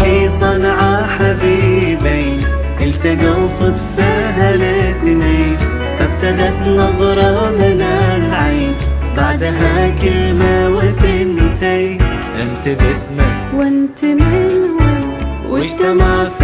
في صنعاء حبيبين التقوا صدفة الاثنين فابتدت نظرة من العين. بعدها كلمة وثنتين أنت باسمك. وانت من وين؟ واجتمع في